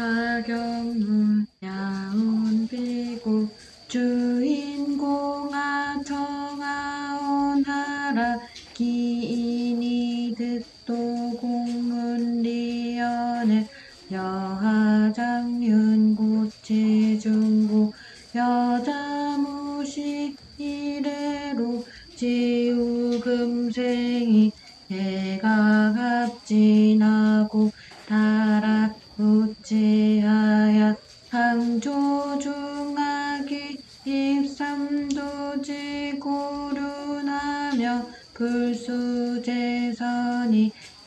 자경문 하며 불수재선이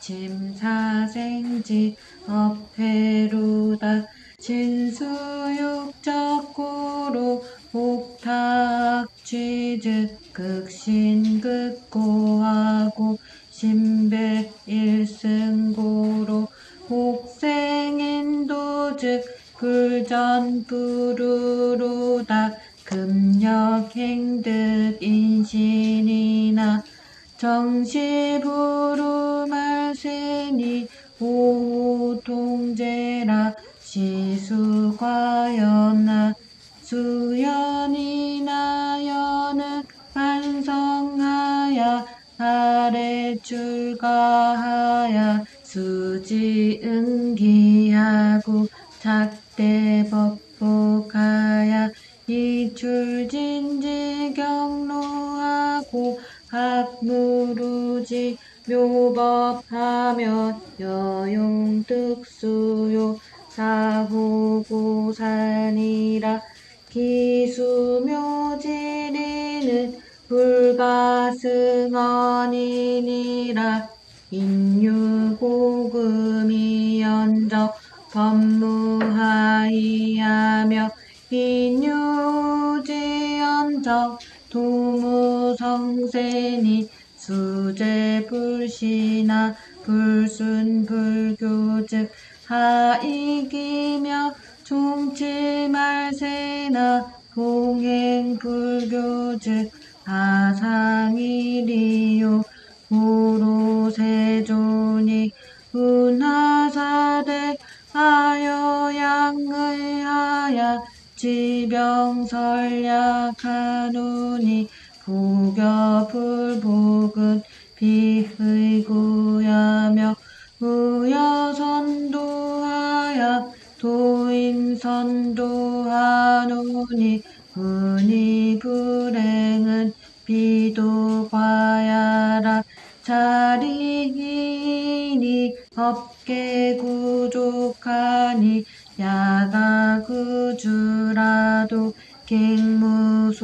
침사생지 업회루다. 진수육적고로 옥탁취즉 극신극고하고 신백일승고로 옥생인도즉 불전부루로다 금력행득 인신이나 정시부루말세니 오통제라 시수과연나 수연이나 연은 반성하야 아래 출가하야 수지응기하고 작대법복하야 이출진지 경로하고 학무루지 묘법하며 여용득수요 사후고산이라 기수묘지리는 불가승언이니라 인유고금이 연적 법무하이하며 인유지연적 도무성세니 수제불신나 불순불교즉 하이기며 종치말세나 동행불교즉 하상이리요 구로세존이 운하사대 하여 양의하야 지병설약하노니 부겨불 복은 비의구야며 의여선도하야 도인선도하노니 은이 불행은 비도과야라. 자리이니 업계 구족하니 야가구주라도 갱무소이기라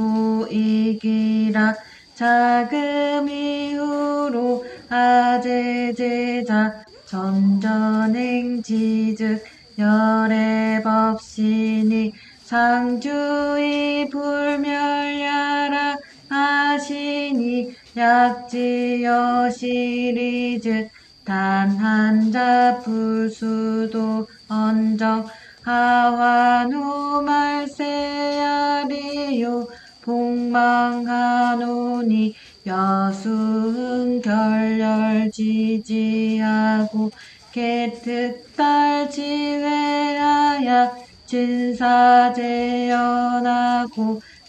자금 이후로 아제제자 전전행지즉 열애법신이 상주이 불멸야라 하시니 약지여시리즉 단 한자 불수도 언정 하완후 말세야리요. 복망하노니 여수흥 결렬지지하고 개특달 지회하야 진사재연하고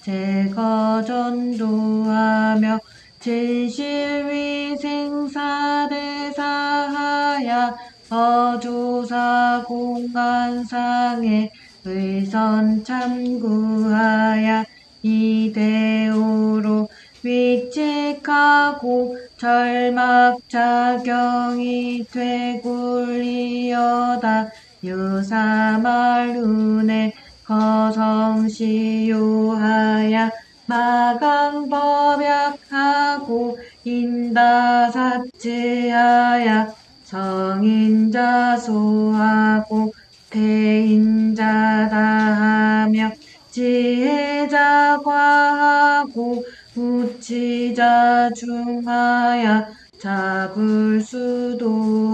제거전도하며 진실위생사대사하야 어조사 공간상에 의선 참구하야 이대오로 위직하고 절막자경이 되굴리어다 유사말운에 거성시요하야 마강 법약하고 인다사지하야 성인자 소하고 대인자다 하며 지혜자 과하고 우치자 중하야 자불수도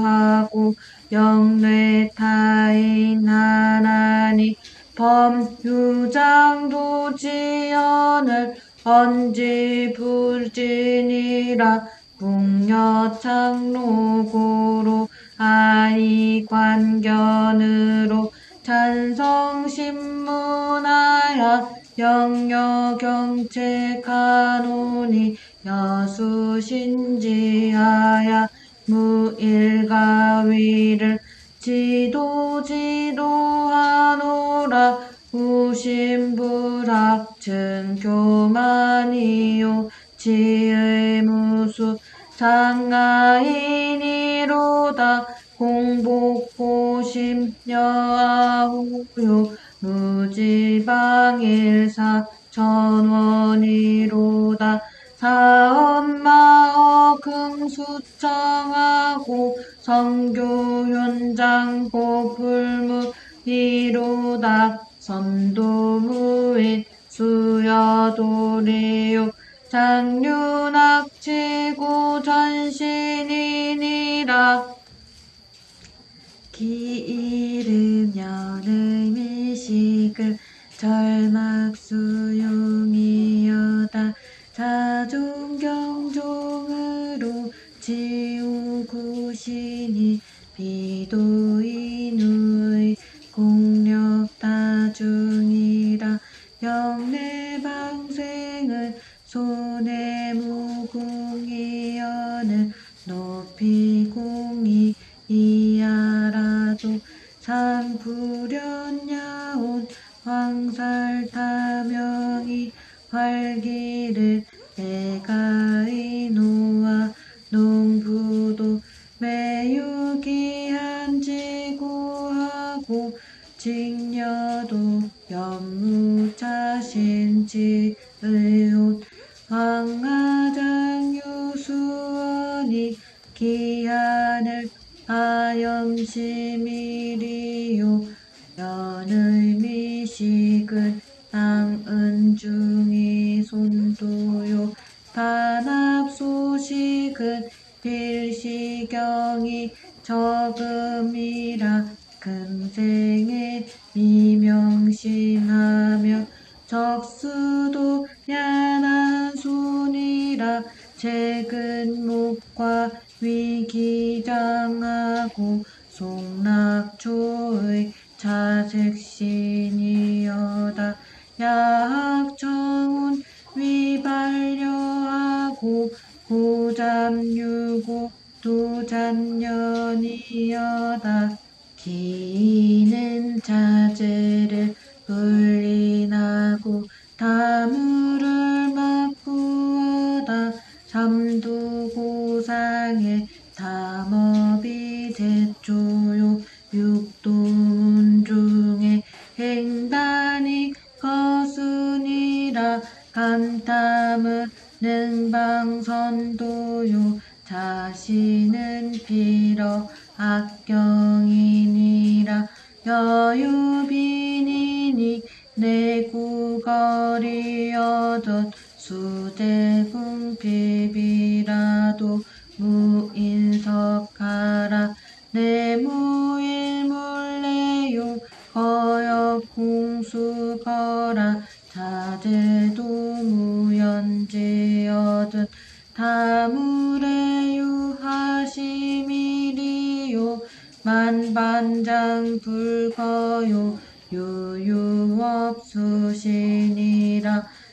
하고 영뇌 타인 하나니 범유장도 지연을 언지 불진이라 북녀창로고로 아이관견으로 찬성신문하야 영여경책하노니 여수신지하야 무일가위를 지도 지도하노라. 우심불학증 교만이요. 지의 무수 장가인이로다. 공복고심 여아후요. 무지방일사 전원이로다. 사엄마어 금수청하고 성교현장 보불무이로다 선도무인 수여도리요. 장륜악치고 전신이니라 기이름 연의 미식을 절막수용이여다 자중경종으로 지 우구시니 비도인의 공력 다중이라 영내 방생은 손해무궁이여는 높이 공이 이하라도 산불연야온 황살타명이 활기를 내가 신지의옷 황하장 유수원이 기한을 하염시미리요. 연의 미식은 땅은중이 손도요. 반합소식은 필시경이 적음이라 금생에 미명심하며 적수도 야난 손이라 최근목과 위기장하고 송락초의 자색신이여다. 야학정운 위발려하고 고잠유고 도잔년이여다. 기는 자제를 불린하고 다물을 막구하다 삼두고상의 담업이 제초요. 육도문 중에 행단이 거순이라 간탐은 능방선도요. 자신은 빌어 악경이니라 여유빈이니 내구거리여던 수대궁비비라도 무인석하라. 내무일물래요 거역궁수거라. 자제도 무연지여든 다무래유 하시미리요. 만반장 불거요 유유업수신이라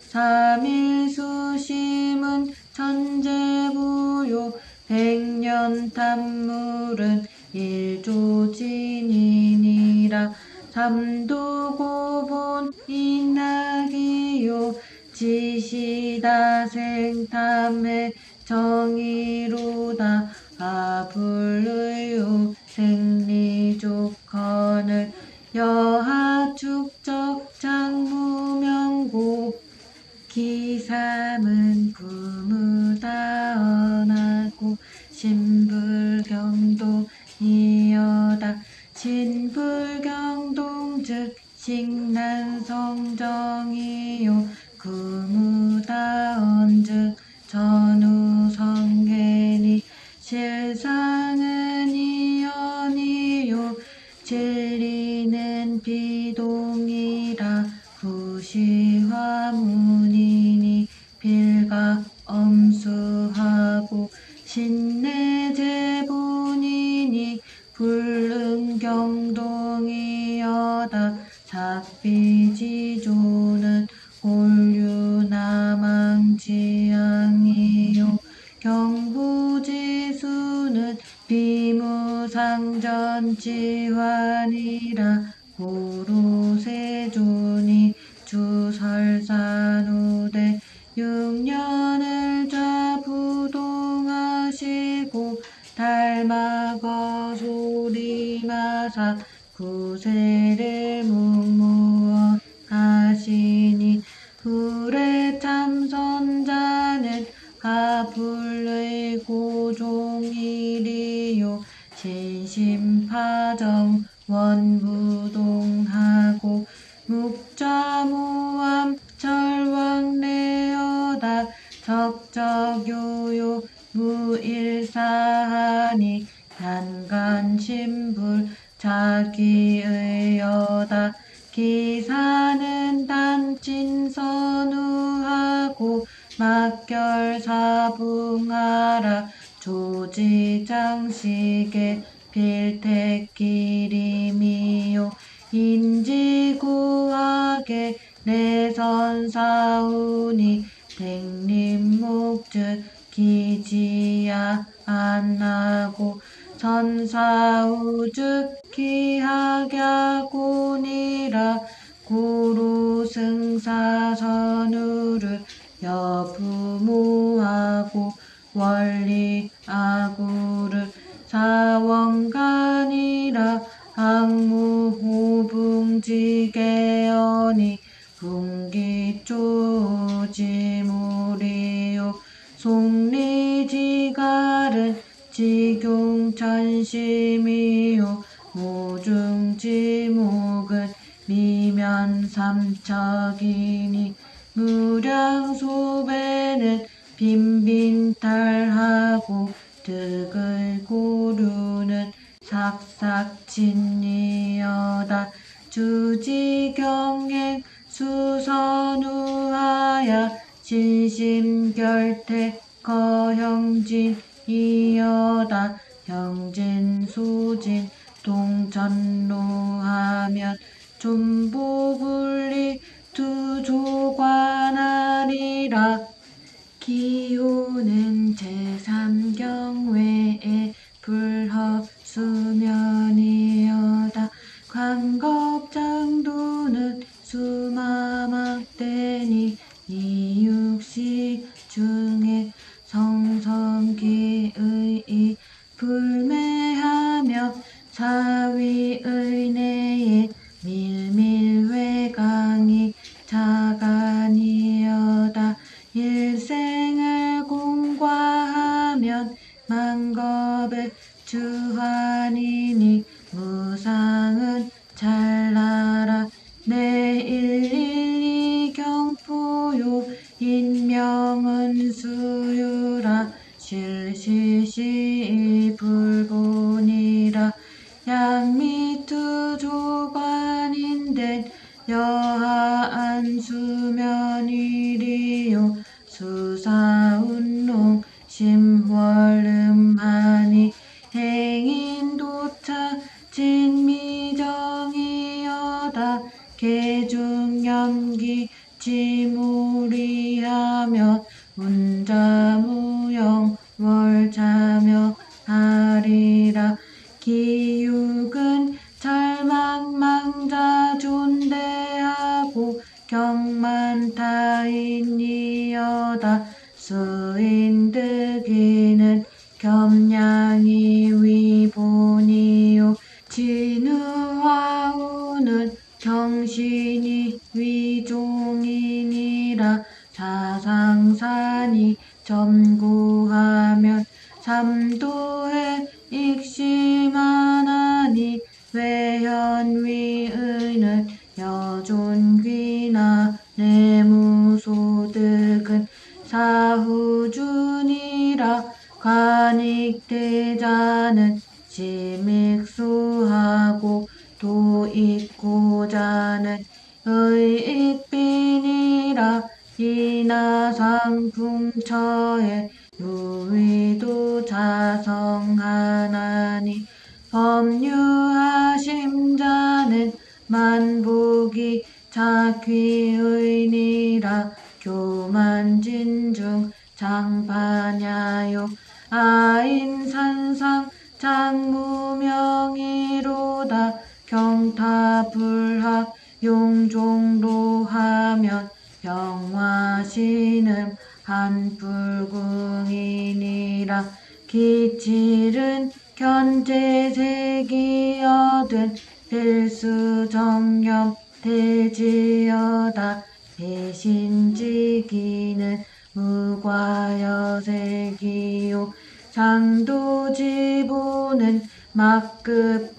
삼일수심은 천재부요 백년탐물은 일조진이니라 삼도고본 인학이요 지시다 생탐의 정의로다 아불의요 생리조건을 여하축적 장무명고 기삼은 부무다언하고 신불경도 이여다. 신불경동 즉 식난성정이요. 구무다언 즉 전우성계니 실상 부시화문이 하불의 고종일이요. 신심파정 원부동하고 묵자무암 절왕래어다 적적요요. 무일사하니 단간심불 자기의여다 기사는 단친선우하고 막결사붕하라. 조지장식의 필택기림이요. 인지구하게 내선사우니 백림목즉 기지야 안하고 선사우즉 기하갸군이라 구루승사선우를 여부무하고 원리 아구를 사원간이라 항무호붕지계언이 분기조지무리요. 송리지갈은 지경천심이요. 모중지목은 미면삼척이니 무량소배는 빈빈탈하고 득을 고르는 삭삭진리여다. 주지경행 수선우하야 진심결태 거형진이여다. 형진수진 동전로하면 존보불리 두 조관하리라 기호는 제3경외에 불허수면이여다. 관겁장도는 수마막대니 이육식 중에 성성기의 불매하며 사위의 내에 밀밀외강이 자간이여다. 일생을 공과하면 만겁의 주환이니 의익빈이라 이나상풍처에 유위도 자성하나니 법류하심 자는 만복이 자귀의니라 교만진중 장파냐요. 아인산상 장무명이로다 경타불학 용종로하면 병화신음 한불궁이니라. 기칠은 견제색이 얻은 필수정념 대지여다. 대신지기는 무과여색이요. 장도지보는 막급하제니라.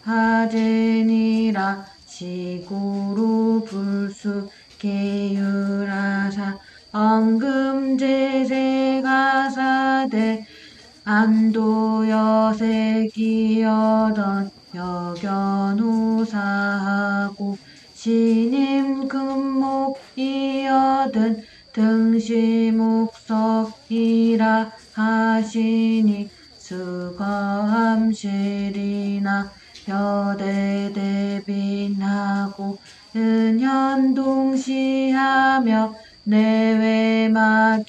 시고로 불수 계율하사 엉금제세가사대 안도여색이여던 여견우사하고 신임 금목이여든 등시목석이라 하시니 수거함실이나 여대 대빈하고 은현동시하며 내외막이여다.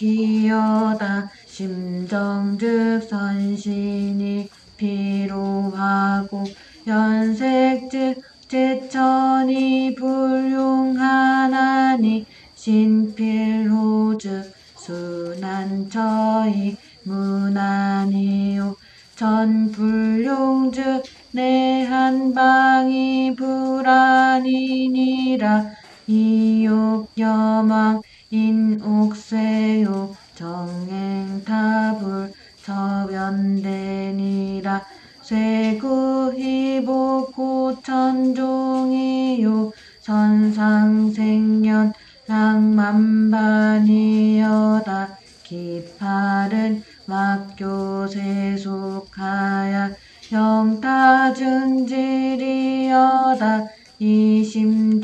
심정즉 선신이 피로하고 연색즉 제천이 불용하나니 신필호즉 순한처이 무난이요. 전불용즉 내 한방이 불안이니라. 이욕 여망 인옥세요. 정행타불 저변대니라. 쇠구희복고 천종이요. 선상생년 낭만반이여다. 기팔은 막교세 속하야 영타증질이여다 이심중에왈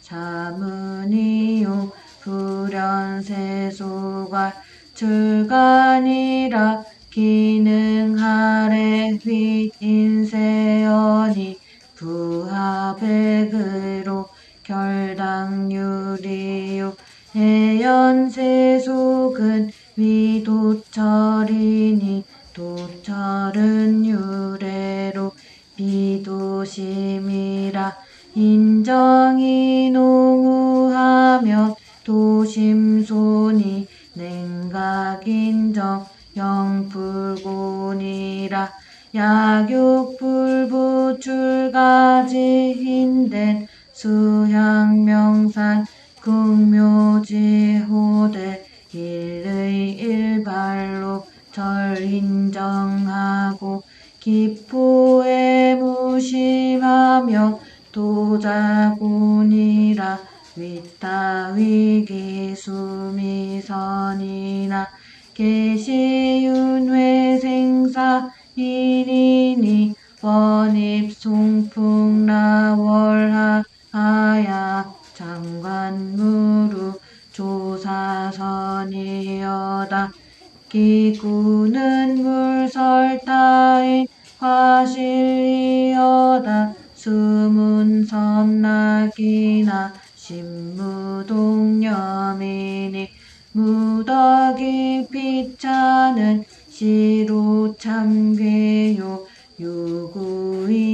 사문이요. 불연세소가 출간이라 기능하래 휘인세연이 부하백의로 결당유리요. 해연세속은 위도철이니 도철은 유래로 비도심이라 인정이 농우하며 도심손이 냉각인정 영불곤이라 약육불부 출가지 힌된 수향명산 극묘지호대 일의 일발로 절 인정하고 기포에 무심하며 도자군이라 위타위기 수미선이나 계시윤회생사인이니 원입송풍나월하야 장관무루 조사선이여다 기구는 물설타인 화실이여다. 수문섬락이나 신무동념이니 무덕이 피차는 시로 참괴요. 유구이몽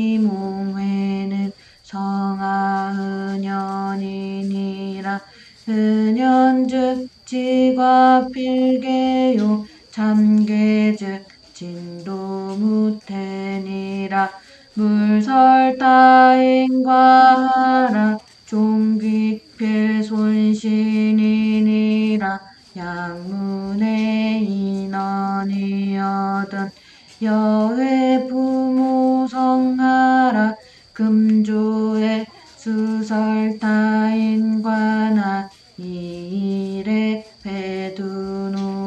물설따인과 하라 종기필손신이니라 양문의 인원이여든 여회 부모 성하라 금조의 수설타인과나 이일에 배두누나군이라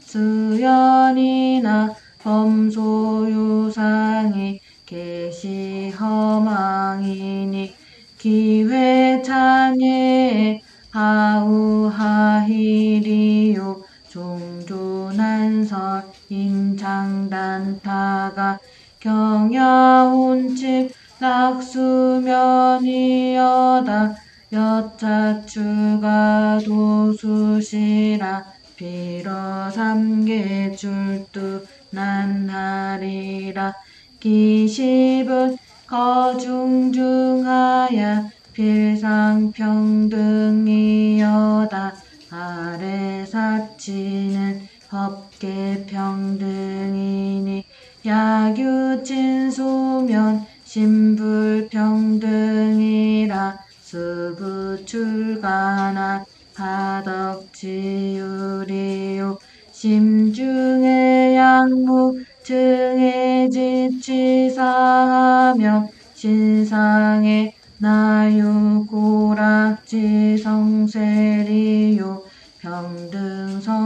수연이나 범소유상이 계시허망이니 기회창에 하우하히리요. 종조난설 인창단타가 경야운칙 낙수면이여다. 여차추가 도수시라 빌어 삼계 줄두 난하리라 기십은 거중중하야 필상평등이여다. 아래 사치는 법계 평등이니 야규진소면 신불평등이라 수부출가나 하덕지유리요 심중의 양무 증의 지치사하며 신상의 나유고락지 성세리요. 평등성중의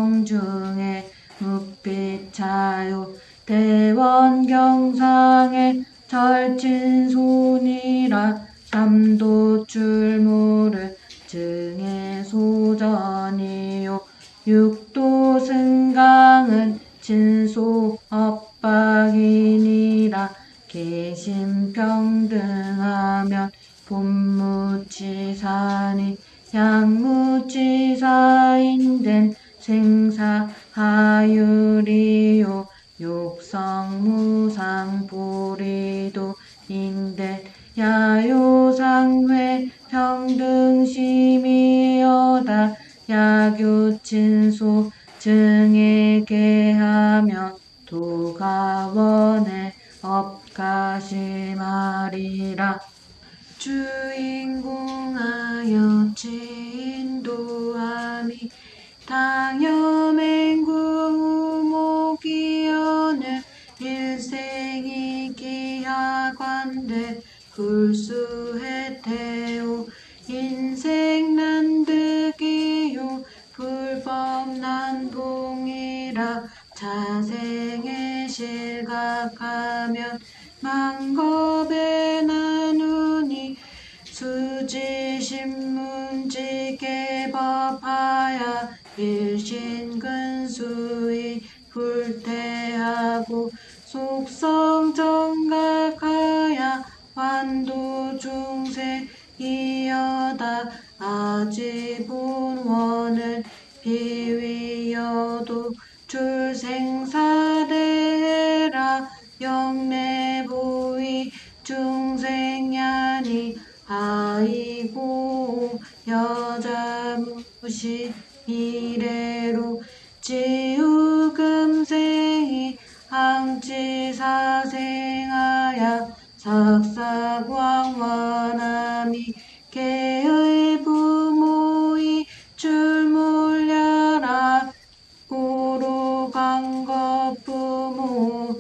묵빛차요. 대원경상의 절친손이라 삼도출무를 증의 소전이요 육도승강은 진소업박이니라. 계심평등하면 본무치사니 양무치사인된 생사하유리요. 욕성무상보리도 인된 야요상회 평등심이여다 야교친소 증에게 하면 도가원의 업가심하리라. 주인공하여 진도함이 당여맹구무기여는 일생이 기하관대 불수해태오 불법난봉이라 자생에 실각하면 망겁에 나누니 수지신문지계 법하야 일신근수의 불태하고 속성정각하야 완도중세 이여다 아지본원은 비 위여도 출생사대라 영내부위 중생야니 아이고 여자무시 이래로 지우금생이 항치사생하야 sak사광원함이 고로광거 부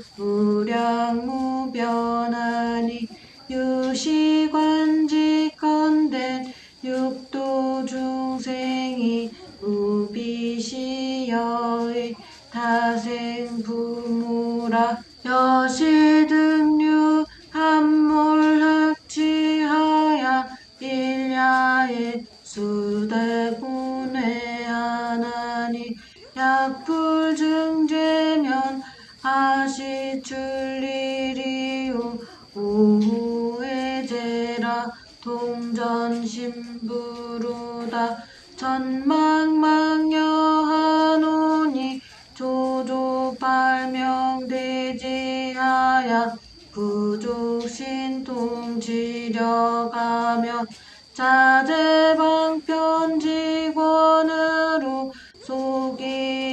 부족신통지려가며 자재방편직원으로 소기홍도지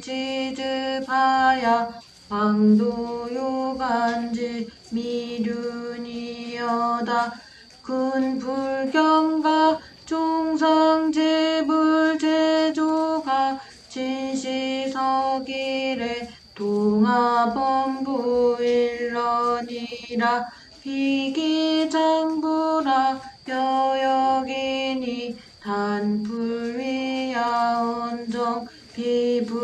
지즈파야 황도요간지 미륜이여다 군불경가 종상제불제조가 진시서기래 동아범부일 러니라. 비기장부라. 여여기니 단불 위야언정 비불능야니라.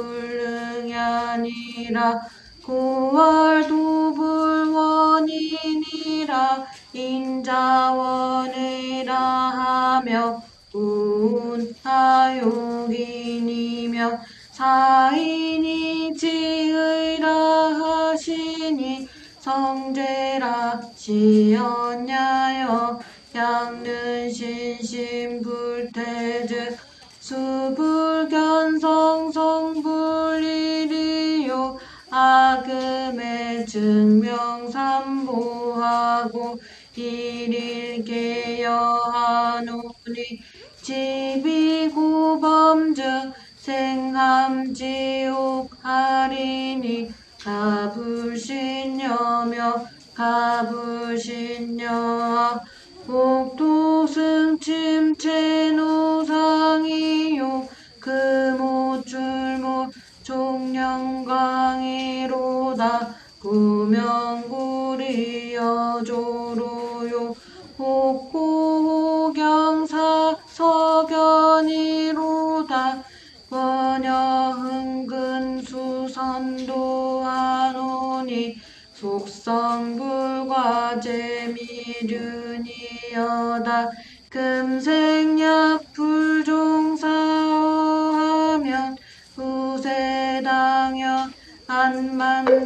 고월도불원이니라. 인자원이라 하며 운하용이니며 사인이 지의라 하시니 성제라 시연야여 양는 신신불태즉 수불견성성불일이요. 악음의 증명삼보하고 일일계여하노니 지비고범즉 생함지옥하리니 가불신여며 가불신여하 옥토승침체노상이요 금오줄모 종령광이로다 구명구리여조 성불과 재미륜이여다. 금생약 불종사하면 후세당연 안만단이니라